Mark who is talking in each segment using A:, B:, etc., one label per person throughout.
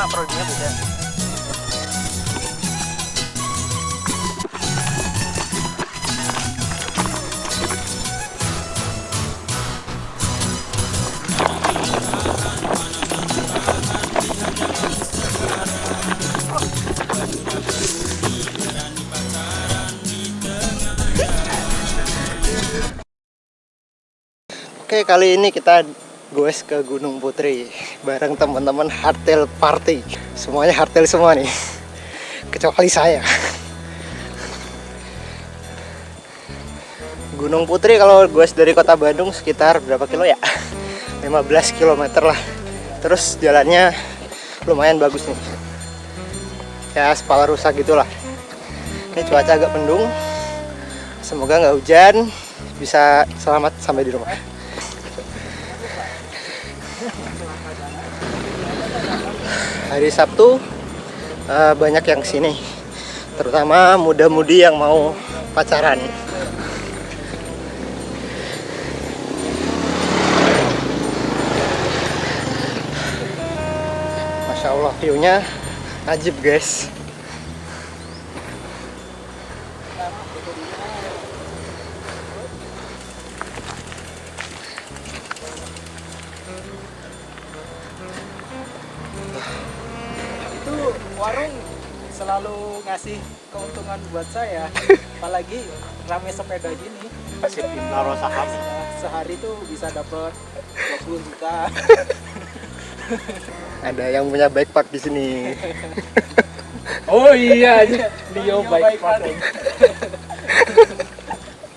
A: sama prodinya beda. Oke kali ini kita goes ke Gunung Putri bareng teman-teman hardtail party. Semuanya hardtail semua nih. Kecuali saya. Gunung Putri kalau goes dari kota Bandung sekitar berapa kilo ya? 15 km lah. Terus jalannya lumayan bagus nih. Ya sepala rusak gitulah. Ini cuaca agak mendung. Semoga nggak hujan. Bisa selamat sampai di rumah hari Sabtu uh, banyak yang ke sini. Terutama muda-mudi yang mau pacaran. Masya Allah view-nya ajib guys
B: selalu ngasih keuntungan buat saya apalagi rame sepeda gini.
A: Kasih naro saham.
B: Sehari tuh bisa dapat 20 juta.
A: Ada yang punya backpack di sini.
B: Oh iya Leo bike parking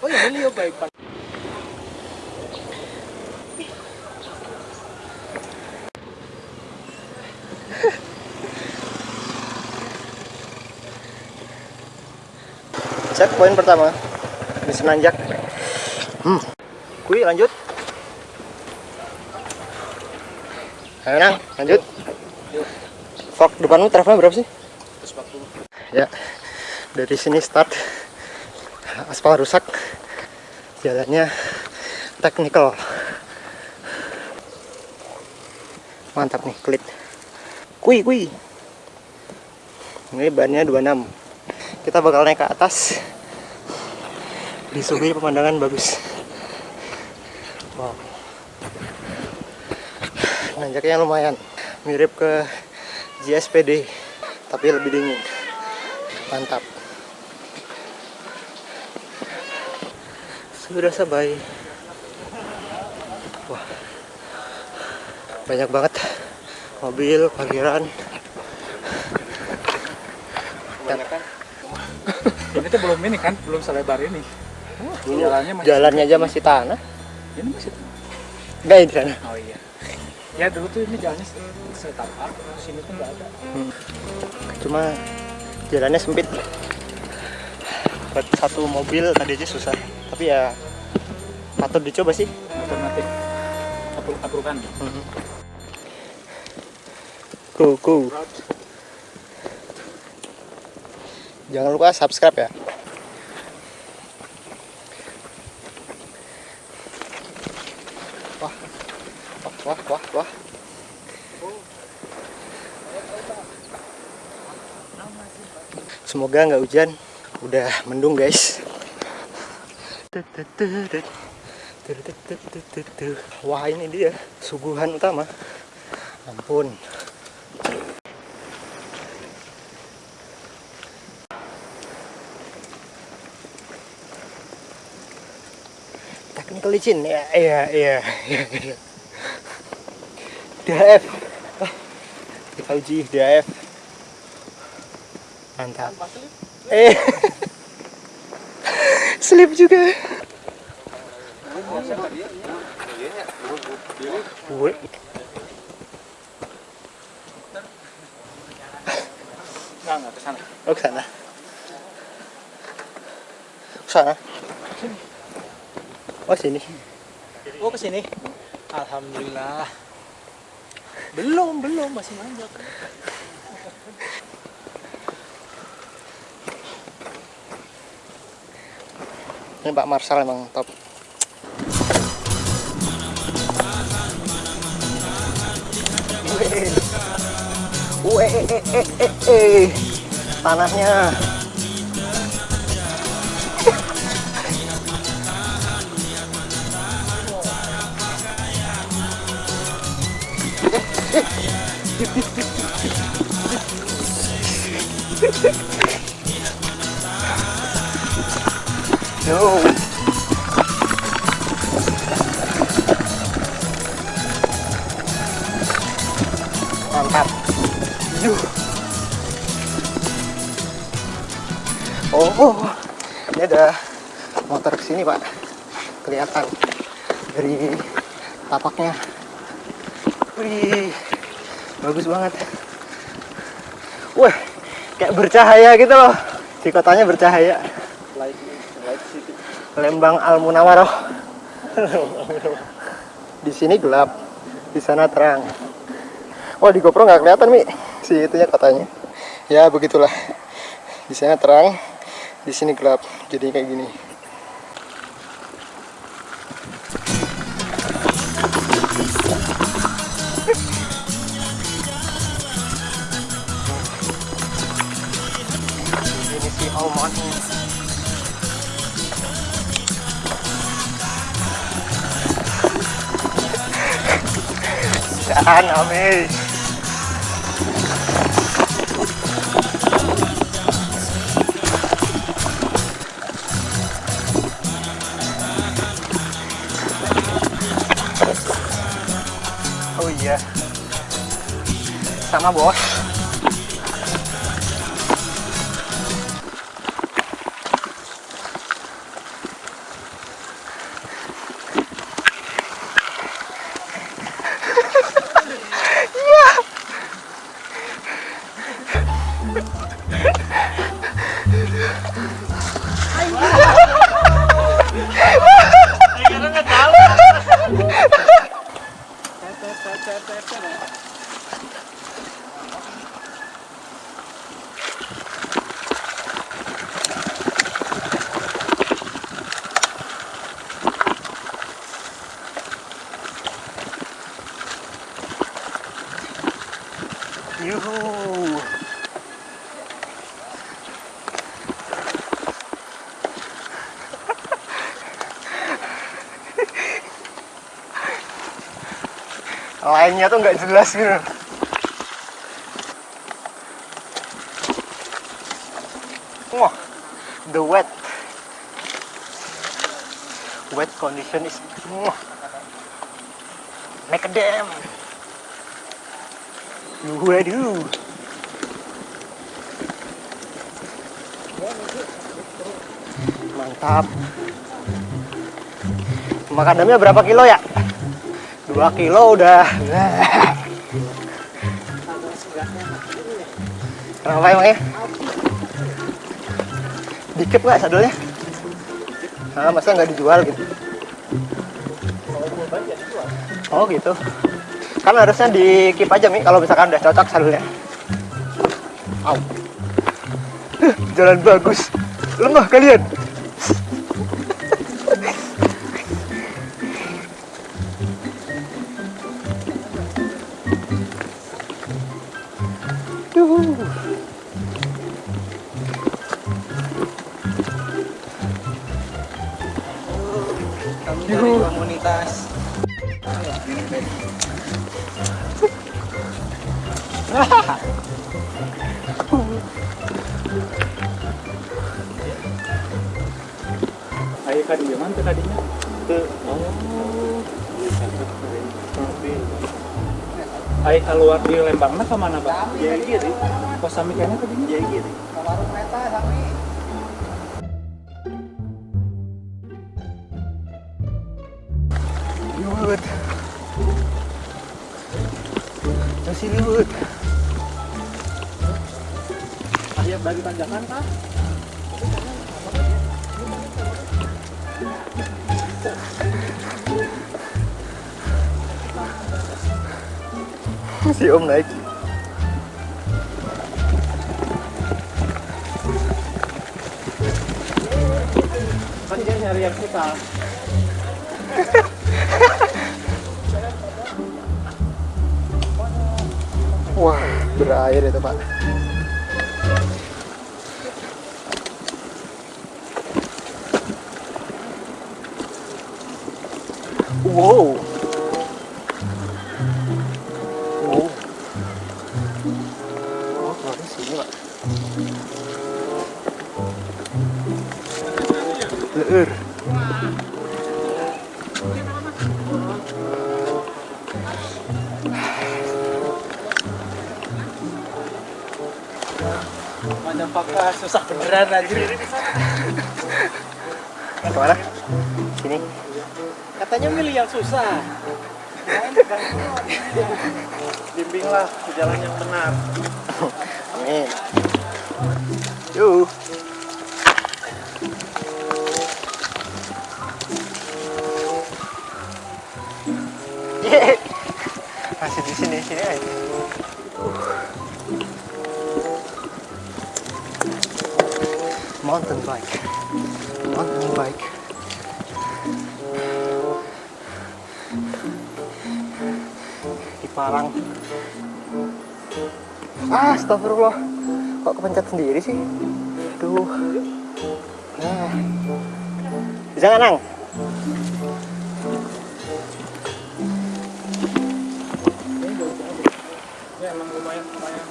B: oh iya Leo bike
A: cek poin pertama. Di Senanjak hmm. kui lanjut. Ayo nang lanjut. Fok depanmu travelnya berapa sih?
B: 140
A: ya dari sini start. Aspal rusak. Jalannya technical. Mantap nih klit. Kui kui. Ini bannya 26 kita bakal naik ke atas. Disuguhi pemandangan bagus. Wow. Nanjaknya lumayan. Mirip ke JSPD tapi lebih dingin. Mantap. Sudah sabai wah. Banyak banget. Mobil parkiran
B: ini tuh belum ini kan belum selebar ini.
A: Dulu
B: jalannya masih
A: jalannya aja masih tanah.
B: Ini masih
A: enggak ya di sana
B: oh iya. Ya dulu tuh ini jalannya setapak sini tuh nggak ada.
A: Cuma jalannya sempit. Buat satu mobil tadi aja susah. Tapi ya patut dicoba sih.
B: Alternatif Apru- aprukan.
A: Go go. Jangan lupa subscribe ya wah wah wah, semoga nggak hujan. Udah mendung guys. Wah ini dia. Suguhan utama. Ampun. Technical licin. Ya iya iya iya. DHF uji DHF mantap. Eh. Slip juga.
B: Nggak nggak ke sana
A: Oh, ke sana. Ke sana. Oh, sini.
B: oh ke sini alhamdulillah belum belum masih manjak
A: Ini Pak Marsal emang top. Weh, eh, eh, eh, eh, eh. Tanahnya. No. Mantap. Oh, oh, ini ada motor ke sini pak, kelihatan dari tapaknya. Wih, bagus banget. Wah, kayak bercahaya gitu loh. Di kotanya bercahaya. Lembang Al Munawaroh. di sini gelap, di sana terang. Wah di GoPro nggak kelihatan mi, si itunya katanya. Ya begitulah. Di sana terang, di sini gelap. Jadi kayak gini. Saan, Ami? Oh iya. Sama bos. Lainnya tuh nggak jelas gitu. Wah, the wet. Wet condition is wah, make a dam. Waduh. Mantap. Makadamnya berapa kilo ya? Dua kilo udah. Kenapa emangnya? Dikit nggak sadulnya? Ah, masa nggak dijual gitu? Oh gitu. Kan harusnya di keep aja Mi kalau misalkan udah cocok sadulnya. Au. Jalan bagus. Lemah kalian.
B: Ayo kadi di mana tadinya? Oh. Ayo keluar di Lembangna ke mana, Pak?
A: Ya gitu.
B: Kos sami kayaknya tadinya?
A: Ya gitu.
B: Tanjakan, Kak.
A: Si Om naik.
B: Kan dia nyari yang kita.
A: Wah. berair itu pak wow wow oh keluarnya sini pak Leur.
B: Mana pakah susah beneran anjir.
A: Ke mana? Sini.
B: Katanya milih yang susah. Bimbinglah ke jalan yang benar.
A: Amin. Yuk. Di Parang. Ah, astagfirullah. Kok kepencet sendiri sih? Aduh. Nah. Bisa nggak, Nang?
B: Ya emang lumayan lumayan.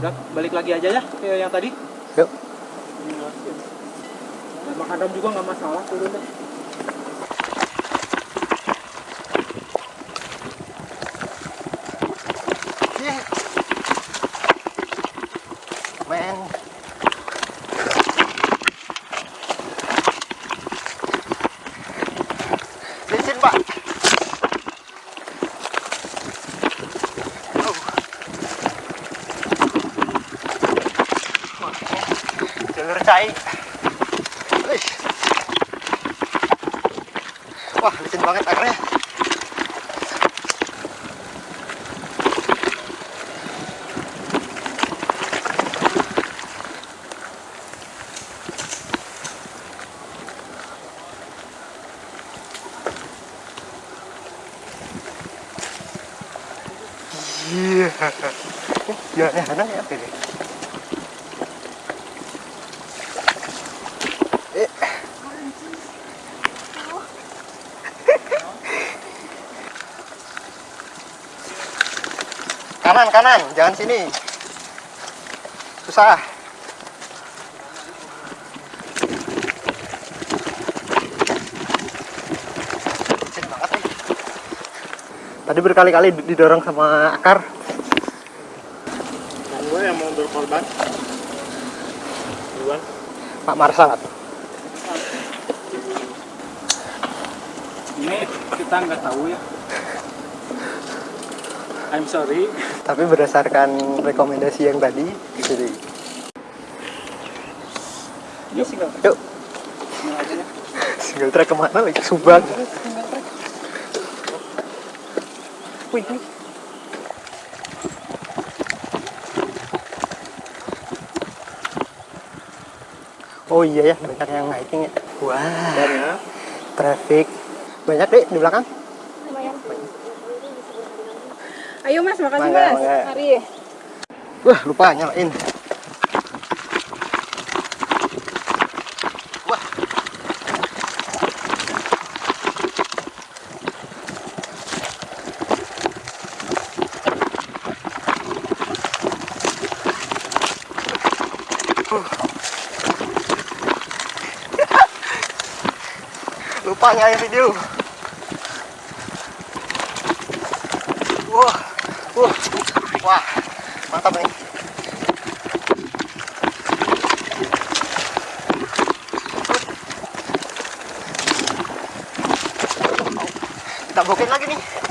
B: Udah balik lagi aja ya ke yang tadi.
A: Yuk.
B: Makadam juga nggak masalah turun deh.
A: Yeah. Man. Licin, Pak. Oh. Wah, Wah, licin banget akarnya. Iya. Ya, ya, ya, ya, pilih. Eh. Kanan, kanan, jangan sini. Susah. Tadi berkali-kali didorong sama akar.
B: Dan gue yang mau berkorban. Duluan.
A: Pak Marsal.
B: Ini kita nggak tahu ya. I'm sorry.
A: Tapi berdasarkan rekomendasi yang tadi, jadi
B: Yuk single.
A: yuk
B: Single
A: track ke mana lagi? Subang. Wih, wih. Oh iya ya, banyak yang hiking ya. Wah,
B: ya.
A: traffic. Banyak deh di belakang.
C: Lumayan. Ayo mas, makasih mas. Mari.
A: Wah, lupa nyalain. Wah. lupa nyalain video. Wah, wah, wah, mantap nih. Kita bokin lagi nih.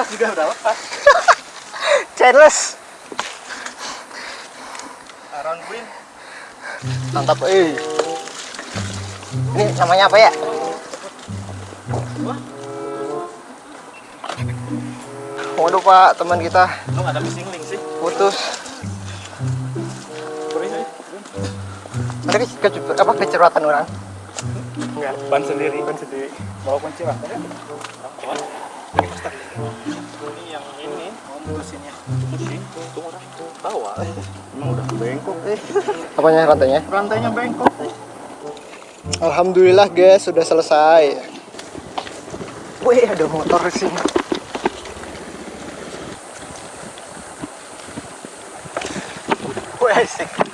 D: Lepas juga udah lepas.
A: Chainless.
D: Around Queen.
A: Mantap, eh. Ini namanya apa ya? Waduh pak, teman kita
D: ada missing link sih?
A: putus. Tadi ke, apa kecerwatan orang? Enggak.
D: Ban sendiri. Ban sendiri. Bawa kunci lah. Ini yang ini mau mutusinnya. Mutusin. Tuh orang tawa. Emang udah bengkok eh.
A: Apanya rantainya?
D: Rantainya bengkok.
A: Alhamdulillah guys, sudah selesai. Wih, ada motor di sini. Wih, asik.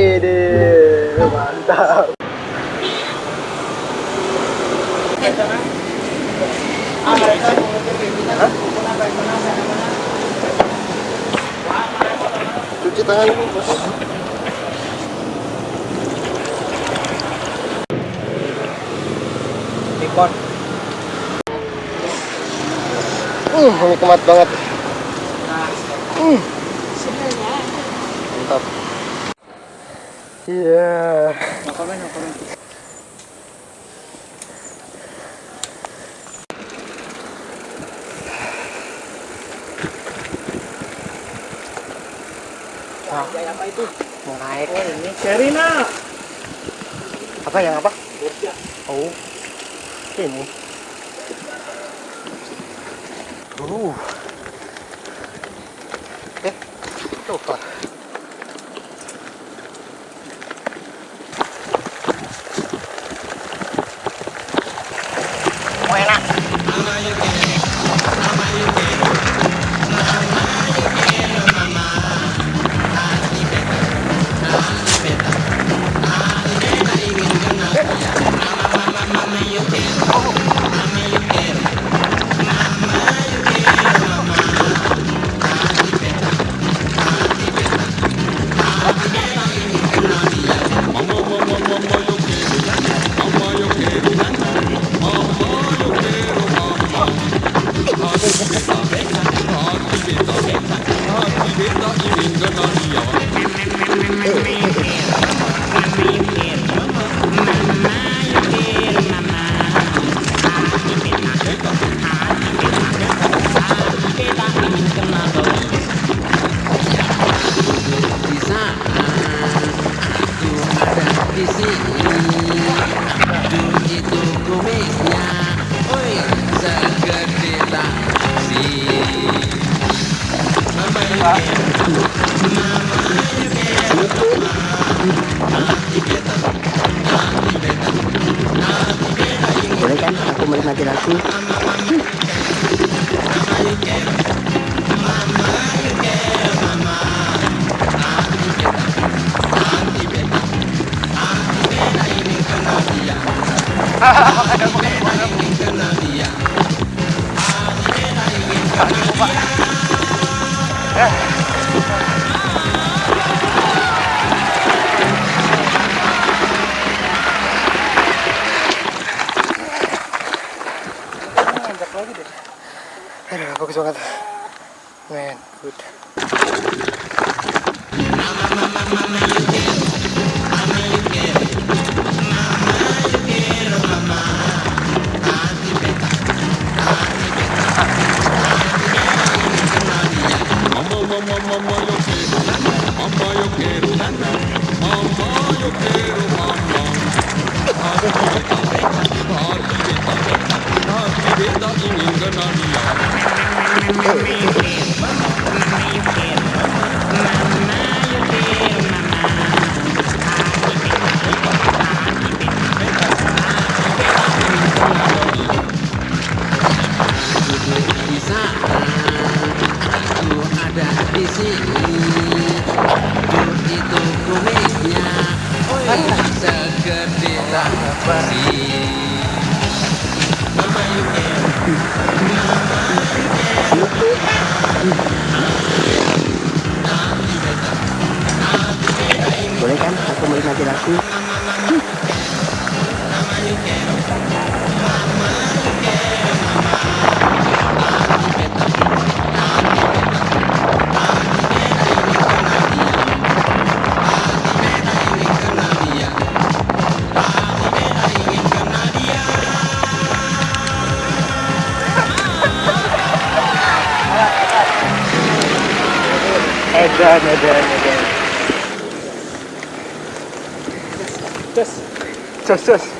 A: Wih, mantap. Cuci tangan dulu, bos.
D: Nikon.
A: Uh, nikmat banget. Uh. Iya.
D: Ngapain?
A: Wah, apa itu? Mau.
D: Oh ini Sherina.
A: Apa yang apa? Oh. Ini. Uh. Eh, lupa.
C: one more. regarder
A: la chose. Ah. anche da qui eh, Bene,
B: bene.
A: sus, sus.